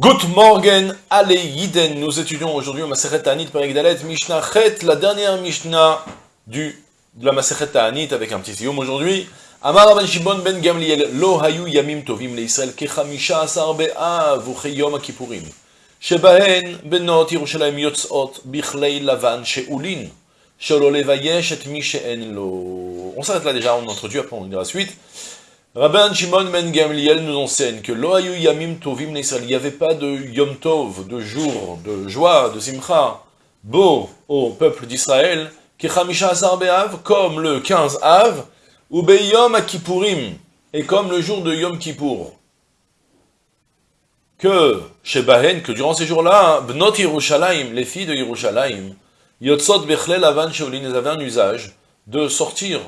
Good morning, allez Yiden, nous étudions aujourd'hui au Maseret Ta'anit Perek Mishnah Chet, la dernière Mishnah du, de la Maseret Ta'anit avec un petit sium aujourd'hui. Amar Ben Shimon Ben Gamliel, Lo Hayu Yamim Tovim leIsrael Kechamisha Asar Be'av Ucheyom HaKippurim. שבהן בנות ירושלים יוצאות בכלי לבן שאולין, שלא לבייש את מי שאין לו. On s'arrête là déjà, on introduit, après on dira la suite. Rabban Shimon Ben Gamliel nous enseigne que Loayu Yamim Tovim il n'y avait pas de Yom Tov, de jour, de joie, de Simcha, beau au peuple d'Israël, comme le 15 Av, ou Beyom Kippourim, et comme le jour de Yom Kippour. Que, chez Bahen, que durant ces jours-là, Bnot Yerushalayim, les filles de Yerushalayim, Yotzot Bechlel Avan Shaolin, elles avaient un usage de sortir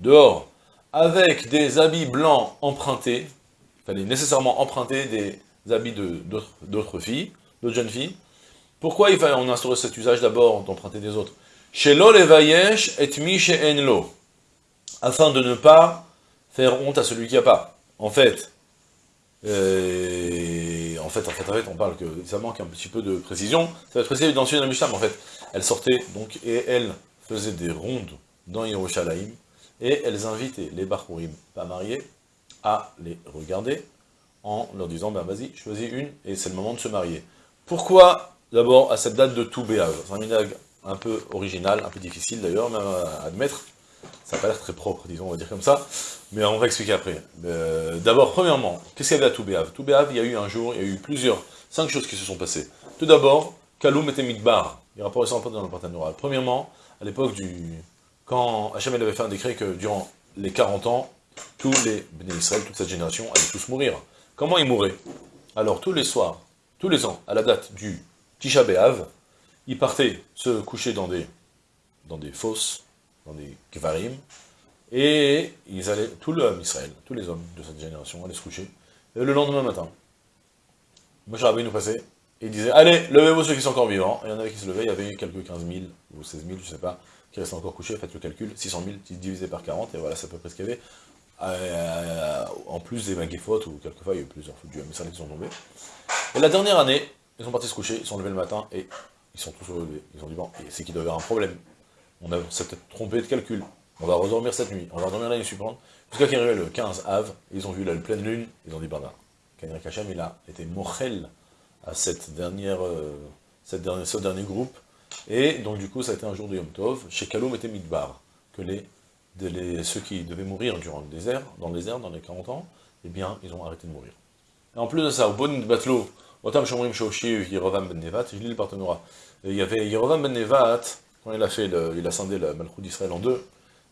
dehors, avec des habits blancs empruntés, il fallait nécessairement emprunter des habits d'autres filles, d'autres jeunes filles. Pourquoi il fallait on instaurer cet usage d'abord d'emprunter des autres? Chez lo levayesh et mi lo, afin de ne pas faire honte à celui qui n'a pas. En fait, euh, en fait, en fait, en fait, on parle que ça manque un petit peu de précision. Ça va être précisé dans le Mishnah, mais en fait, elle sortait donc et elle faisait des rondes dans Yerushalayim et elles invitaient les Bachurim pas mariés à les regarder en leur disant, ben vas-y, choisis une, et c'est le moment de se marier. Pourquoi, d'abord, à cette date de tout C'est un minag un peu original, un peu difficile d'ailleurs, même à admettre. Ça n'a pas l'air très propre, disons, on va dire comme ça, mais on va expliquer après. Euh, d'abord, premièrement, qu'est-ce qu'il y avait à Toubéav Toubéav, il y a eu un jour, il y a eu plusieurs, cinq choses qui se sont passées. Tout d'abord, Kaloum était Midbar, il rapporte ça dans le Partenariat. Premièrement, à l'époque du, quand Hachem avait fait un décret que durant les 40 ans, tous les Bnei Israël, toute cette génération, allaient tous mourir. Comment ils mouraient? Alors, tous les soirs, tous les ans, à la date du Tisha B'Av, ils partaient se coucher dans des, dans des fosses, dans des kvarim, et ils allaient, tout l'homme Israël, tous les hommes de cette génération allaient se coucher, et le lendemain matin, Moshe Rabbeinu nous passait, et il disait, allez, levez-vous ceux qui sont encore vivants, et il y en avait qui se levaient, il y avait quelques 15 000, ou 16 000, je sais pas, qui reste encore couché, faites le calcul, 600 000 divisé par 40, et voilà, c'est à peu près ce qu'il y avait. Euh, en plus des maguifotes, ou quelquefois il y a eu plusieurs du MSR qui sont tombés. Et la dernière année, ils sont partis se coucher, ils sont levés le matin, et ils sont tous relevés. Ils ont dit, bon, c'est qu'il doit y avoir un problème. On s'est peut-être trompé de calcul. On va redormir cette nuit, on va redormir l'année suivante. Jusqu'à qu'il arrive le 15 av, ils ont vu la pleine lune, ils ont dit, ben là, Kanrik Hachem, il a été morel à cette dernière, euh, cette ce dernier groupe, et donc du coup, ça a été un jour de Yom Tov, chez Kaloum était Midbar, que les, ceux qui devaient mourir durant le désert, dans le désert, dans les 40 ans, eh bien, ils ont arrêté de mourir. Et en plus de ça, au bon Batlo, Otam Shomrim Shoshi, Yerovam Ben Nevat, je lis le il y avait Yerovam Ben Nevat, quand il a fait, il a scindé la Malchut d'Israël en deux,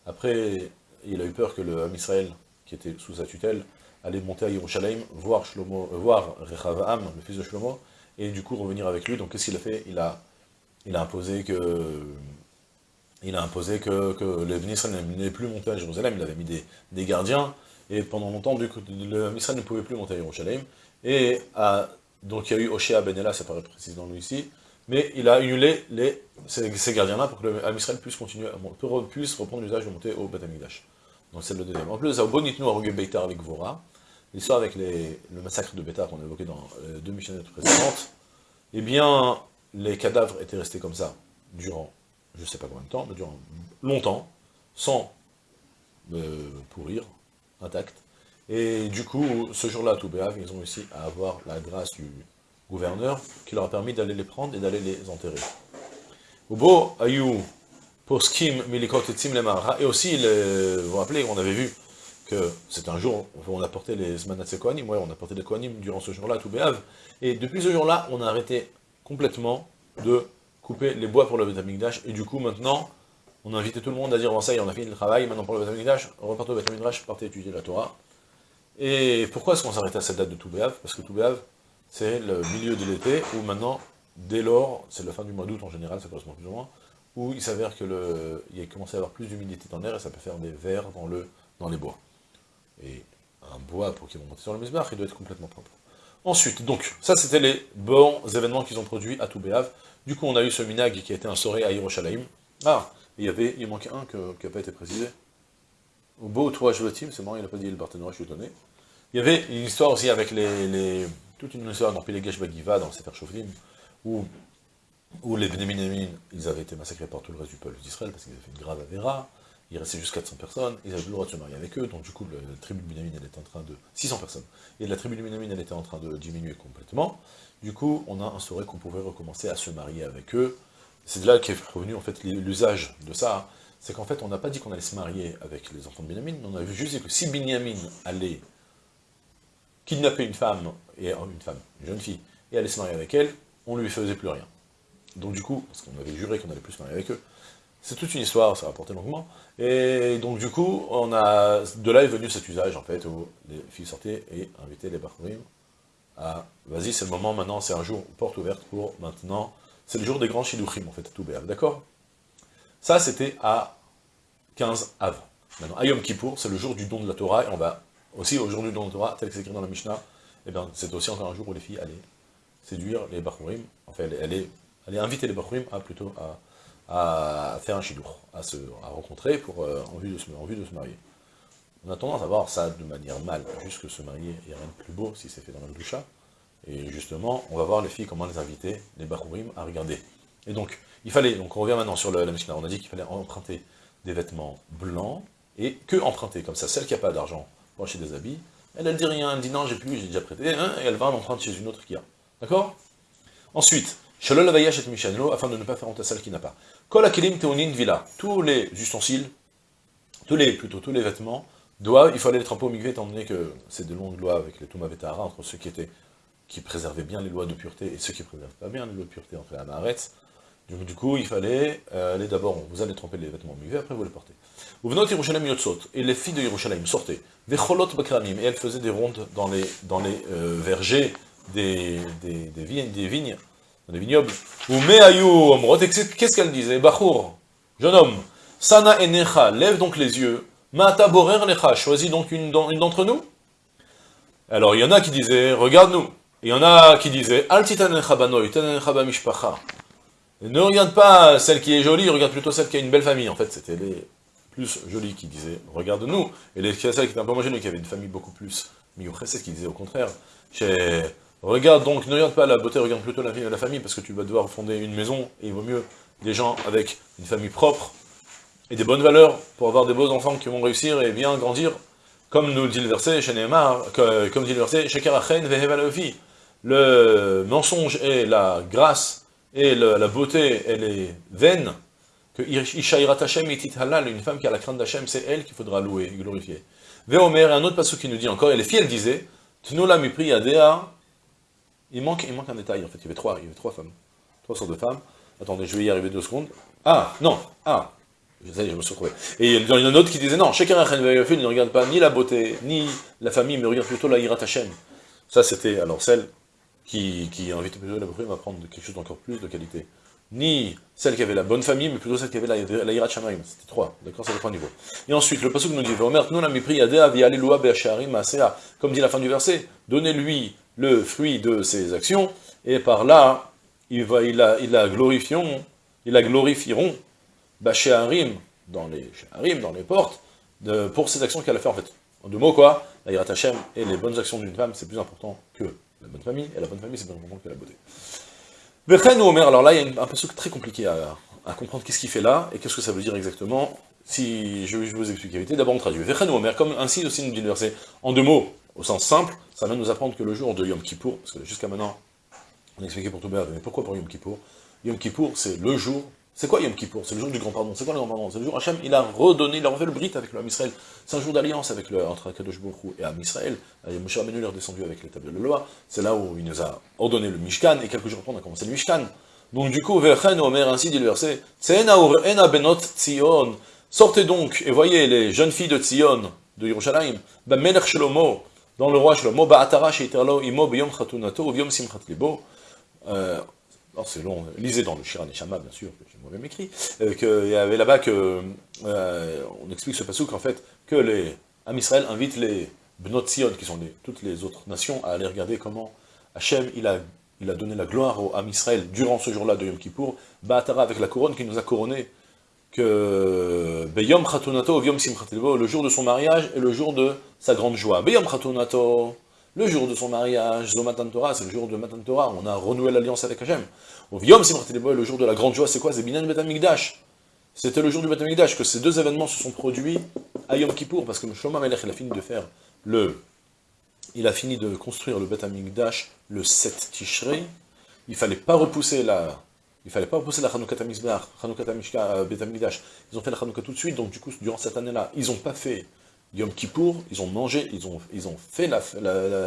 après, il a eu peur que le Ham Israël, qui était sous sa tutelle, allait monter à Yerushalayim, voir, Shlomo, euh, voir Rechavam, le fils de Shlomo, et du coup revenir avec lui. Donc qu'est-ce qu'il a fait? Il a, il a imposé que il a imposé que, n'allaient plus monter à Jérusalem, il avait mis des, gardiens, et pendant longtemps, ministre ne pouvait plus monter à Jérusalem, et donc il y a eu Oshéa Benella, ça paraît précis dans lui ici, mais il a annulé les, ces, gardiens-là pour que le Israël puisse continuer, puisse reprendre l'usage de monter au Beth Donc c'est le deuxième. En plus, ça, au Bonitnou, à Beitar avec Vora, l'histoire avec le massacre de Beitar qu'on a évoqué dans les deux missionnaires précédentes, eh bien, les cadavres étaient restés comme ça, durant, je ne sais pas combien de temps, mais durant longtemps, sans euh, pourrir, intacts. Et du coup, ce jour-là, à Toubéav, ils ont réussi à avoir la grâce du gouverneur, qui leur a permis d'aller les prendre et d'aller les enterrer. Milikot et et aussi, vous vous rappelez, on avait vu que c'est un jour où on a porté les Zmanatse Kohanim, ouais, on a porté les Kohanim durant ce jour-là à Toubéav, et depuis ce jour-là, on a arrêté complètement de couper les bois pour le Betamikdash, et du coup maintenant, on a invité tout le monde à dire, ça y on a fini le travail, maintenant pour le Betamikdash, on repart au Betamikdash, partez étudier la Torah. Et pourquoi est-ce qu'on s'arrête à cette date de Toubéav Parce que Toubéav, c'est le milieu de l'été, où maintenant, dès lors, c'est la fin du mois d'août en général, ça correspond plus ou moins, où il s'avère que le, il a commencé à avoir plus d'humidité dans l'air, et ça peut faire des vers dans, le, dans les bois. Et un bois, pour qu'il monte sur le misbar, il doit être complètement propre. Ensuite, donc, ça c'était les bons événements qu'ils ont produits à Toubéav. Du coup, on a eu ce minag qui a été instauré à Yerushalayim. Ah, il y avait, il manquait un qui n'a pas été précisé. Au beau toi, Joachim, c'est marrant, il n'a pas dit le partenaire, je suis étonné. Il y avait une histoire aussi avec les, toute une histoire dans Pilegesh Bagiva, dans Sefer Shofrim, où, où les Benéminamin, ils avaient été massacrés par tout le reste du peuple d'Israël, parce qu'ils avaient fait une grave avéra, il restait juste 400 personnes, ils avaient le droit de se marier avec eux, donc du coup, la, tribu de Benyamine, elle était en train de... 600 personnes. Et la tribu de Benyamine, elle était en train de diminuer complètement. Du coup, on a instauré qu'on pouvait recommencer à se marier avec eux. C'est de là qu'est revenu, en fait, l'usage de ça. C'est qu'en fait, on n'a pas dit qu'on allait se marier avec les enfants de Benyamine, on a juste que si Benyamine allait kidnapper une femme, et euh, une femme, une jeune fille, et allait se marier avec elle, on ne lui faisait plus rien. Donc du coup, parce qu'on avait juré qu'on allait plus se marier avec eux, c'est toute une histoire, ça va porter longuement. Et donc du coup, on a, de là est venu cet usage en fait, où les filles sortaient et invitaient les Bachurim à, vas-y c'est le moment maintenant, c'est un jour, porte ouverte pour maintenant, c'est le jour des grands Shiduchim en fait, tout d'accord? Ça c'était à 15 av. Maintenant, Ayom Kippour, c'est le jour du don de la Torah, et on va aussi au jour du don de la Torah, tel que c'est écrit dans la Mishnah, et eh bien c'est aussi encore un jour où les filles allaient séduire les Bachurim, enfin allait, allait inviter les Bachurim à plutôt à à faire un chidour, à se rencontrer pour, euh, en, vue de se, marier. On a tendance à voir ça de manière mal, juste se marier, il n'y a rien de plus beau si c'est fait dans le doucha. Et justement, on va voir les filles, comment les inviter, les barourim, à regarder. Et donc, il fallait, donc on revient maintenant sur la Mishnah, on a dit qu'il fallait emprunter des vêtements blancs, et que emprunter, comme ça, celle qui n'a pas d'argent pour acheter des habits, elle, elle dit rien, elle dit non, j'ai plus, j'ai déjà prêté, hein, et elle va en emprunter chez une autre qui a. D'accord? Ensuite, Afin de ne pas faire honte à celle qui n'a pas. Villa, tous les ustensiles, tous les, plutôt tous les vêtements, doivent, il fallait les tremper au migvé, étant donné que c'est de longues lois avec les Tomavetara, entre ceux qui étaient, qui préservaient bien les lois de pureté et ceux qui ne préservaient pas bien les lois de pureté entre la Maharetz. Donc du coup, il fallait euh, aller d'abord, vous allez tremper les vêtements au migvé, après vous les portez. Vous venez Yerushalayim Yotzot, et les filles de Yerushalayim sortaient, Vecholot Bakramim, et elles faisaient des rondes dans les, dans les euh, vergers des, des vignes dans les vignobles. Qu'est-ce qu'elle disait? Bachour, jeune homme, Sana enecha, lève donc les yeux, Mata borer lecha, choisis donc une, d'entre nous. Alors il y en a qui disaient, regarde-nous. Il y en a qui disaient, Al. Ne regarde pas celle qui est jolie, regarde plutôt celle qui a une belle famille. En fait, c'était les plus jolies qui disaient, regarde-nous. Et les, celles qui étaient un peu moins jolies, qui avaient une famille beaucoup plus ce qui disaient au contraire. Chez Regarde donc, ne regarde pas la beauté, regarde plutôt la, la famille, parce que tu vas devoir fonder une maison, et il vaut mieux des gens avec une famille propre, et des bonnes valeurs, pour avoir des beaux enfants qui vont réussir et bien grandir, comme nous dit le verset chez comme dit le verset, le mensonge et la grâce, et la beauté, elle est vaine, que Hashem halal, une femme qui a la crainte d'Hachem, c'est elle qu'il faudra louer et glorifier. Veomer, un autre passage qui nous dit encore, et les filles, elles disaient, Tnula mipri adea, il manque, il manque un détail, en fait, il y avait trois, il y avait trois femmes. Trois sortes de femmes. Attendez, je vais y arriver deux secondes. Ah, non, ah, je, je me suis retrouvé. Et il y en a une autre qui disait, non, chacun ne regarde pas ni la beauté, ni la famille, mais regarde plutôt la Hirat. Ça, c'était, alors, celle qui, qui invitait plutôt la beauté à prendre quelque chose d'encore plus de qualité. Ni celle qui avait la bonne famille, mais plutôt celle qui avait la, la. C'était trois, d'accord, c'est le trois niveaux. Et ensuite, le passage nous dit, mépris comme dit la fin du verset, donnez-lui le fruit de ses actions, et par là, il, va, il, a, il la glorifieront, il la glorifieront, Harim, dans les Harim, dans les portes, de, pour ses actions qu'elle a fait en fait. En deux mots, quoi, la Yirat Hashem et les bonnes actions d'une femme, c'est plus important que la bonne famille, et la bonne famille, c'est plus important que la beauté. Vechen ou Omer, alors là, il y a un truc très compliqué à, comprendre qu'est-ce qu'il fait là, et qu'est-ce que ça veut dire exactement, si je, je vous explique la vérité. D'abord, on traduit. Vechen ou Omer, comme ainsi aussi nous dit le verset, en deux mots, au sens simple, ça va nous apprendre que le jour de Yom Kippour, parce que jusqu'à maintenant, on a expliqué pour tout mais pourquoi pour Yom Kippour Yom Kippour, c'est le jour, c'est quoi Yom Kippour? C'est le jour du grand pardon, c'est quoi le grand pardon? C'est le jour Hachem, il a redonné, il a refait le brit avec le Ham Israël, c'est un jour d'alliance avec le, entre Akadosh Baruch et Ham Israël, Moshe Rabbeinu est redescendu avec les de loi, c'est là où il nous a ordonné le Mishkan, et quelques jours après on a commencé le Mishkan, donc du coup, Vechen Omer, ainsi dit le verset, sortez donc, et voyez les jeunes filles de Tzion, de Yerushalayim, ben Melech dans le roi Shlomo, Ba'atara sheiterlo imo biyom chatunato ou simchat libo. Euh, alors c'est long, lisez dans le Shiran Shama, bien sûr, que j'ai moi-même écrit, euh, qu'il y avait là-bas que, euh, on explique ce passage en fait, que les Am Israël invitent les Bnot Sion, qui sont les, toutes les autres nations, à aller regarder comment Hachem, il a, il a donné la gloire au Am Israël durant ce jour-là de Yom Kippour, Ba'atara avec la couronne qui nous a couronné, que Beyom le jour de son mariage et le jour de sa grande joie. Beyom Khatunato, Le jour de son mariage, Zomatan c'est le jour de Matan Torah, on a renoué l'alliance avec Hachem. Yom le jour de la grande joie, c'est quoi? C'est Binan. C'était le jour du Betamikdash que ces deux événements se sont produits à Yom Kippour, parce que Shlomo Melech, a fini de faire le... Il a fini de construire le Betamikdash le 7 Tishrei. Il fallait pas repousser la... Il fallait pas repousser la Chanukah Tamizbach, Chanukah euh, Betamikdash. Ils ont fait la Chanukah tout de suite, donc du coup, durant cette année-là, ils n'ont pas fait Yom Kippour, ils ont mangé, ils ont, ils fait la,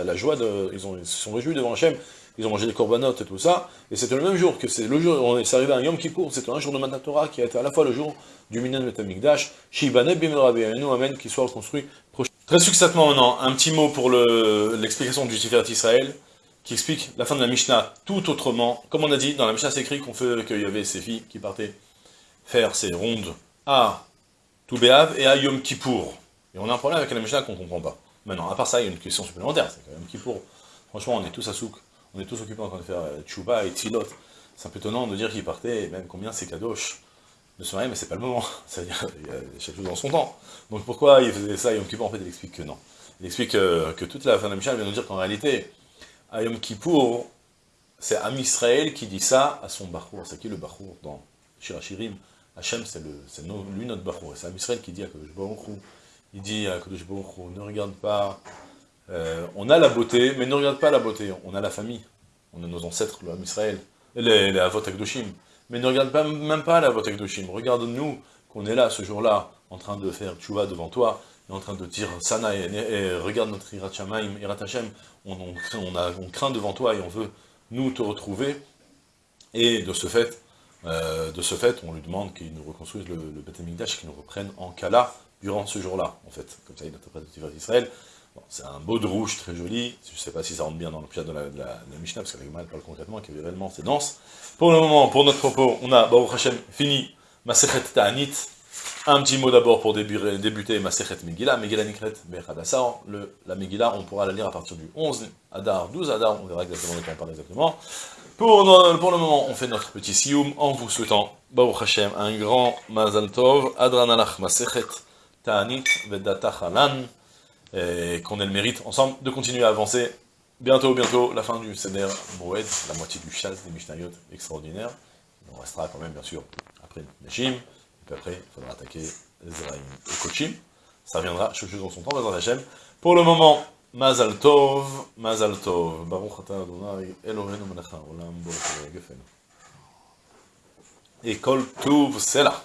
la, joie, de, ils, ont, se sont réjouis devant Hachem, ils ont mangé des corbanotes et tout ça, et c'était le même jour que c'est le jour, on est arrivé à Yom Kippour, c'était un jour de Matan Torah qui a été à la fois le jour du Minan Metamikdash, Shibane nous Amen, qui soit reconstruit prochain. Très succinctement maintenant, un petit mot pour l'explication du Tiferet Israël, qui explique la fin de la Mishnah tout autrement. Comme on a dit, dans la Mishnah c'est écrit qu'on fait qu'il y avait ces filles qui partaient faire ces rondes à Toubéav et à Yom Kippour. Et on a un problème avec la Mishnah qu'on ne comprend pas. Maintenant, à part ça, il y a une question supplémentaire, c'est quand même Kippour. Franchement, on est tous à souk, on est tous occupés en train de faire euh, Tchouba et Tzilot. C'est un peu étonnant de dire qu'il partait, même combien c'est kadosh de se marier, mais c'est pas le moment. C'est-à-dire, il chaque chose dans son temps. Donc pourquoi il faisait ça Yom Kippour En fait, il explique que non. Il explique que, que toute la fin de la Mishnah vient nous dire qu'en réalité, à Yom Kippour, c'est Am Israël qui dit ça à son Bachour. C'est qui le Bachour dans Shirachirim Hachem, c'est lui notre Bachour. C'est Am Israël qui dit à Baruch il dit à Kadosh ne regarde pas, euh, on a la beauté, mais ne regarde pas la beauté, on a la famille, on a nos ancêtres, l'homme Israël, les, les Avot mais ne regarde pas, même pas la Avot Akdoshim, regarde-nous qu'on est là, ce jour-là, en train de faire tchouva devant toi, et en train de dire Sana, et, regarde notre Irat Shamaim, Irat Hashem, on, craint devant toi et on veut nous te retrouver, et de ce fait, euh, de ce fait, on lui demande qu'il nous reconstruise le, le Beth qu'il nous reprenne en Kala, durant ce jour-là, en fait. Comme ça, il interprète le Tiferet d'Israël. Bon, c'est un beau de rouge très joli. Je ne sais pas si ça rentre bien dans le pied de la, la, Mishnah, parce qu'avec mal parle concrètement, qui réellement c'est dense. Pour le moment, pour notre propos, on a, Baruch Hashem, fini Masechet Ta'anit. Un petit mot d'abord pour débuter, débuter Masechet Megillah, Megillah Nikret Bechadassar. La Megillah, on pourra la lire à partir du 11 Adar, 12 Adar, on verra exactement de quoi on parle exactement. Pour, le moment, on fait notre petit sioum en vous souhaitant, Baruch Hashem, un grand Mazal Tov, Adran Alach Masechet Ta'anit Vedata qu'on ait le mérite ensemble de continuer à avancer. Bientôt, bientôt, la fin du Seder Moed, la moitié du chasse des Mishnayot extraordinaire. On restera quand même, bien sûr, après Neshim, et puis après, il faudra attaquer Zeraim et Kochim. Ça viendra, je suis dans son temps, dans Hachem. Pour le moment, Mazal Tov, Mazal Tov, Baruch Ata Adonai, Elohenu Melech HaOlam, Bo Gefenu. Et Kol Tuv, là.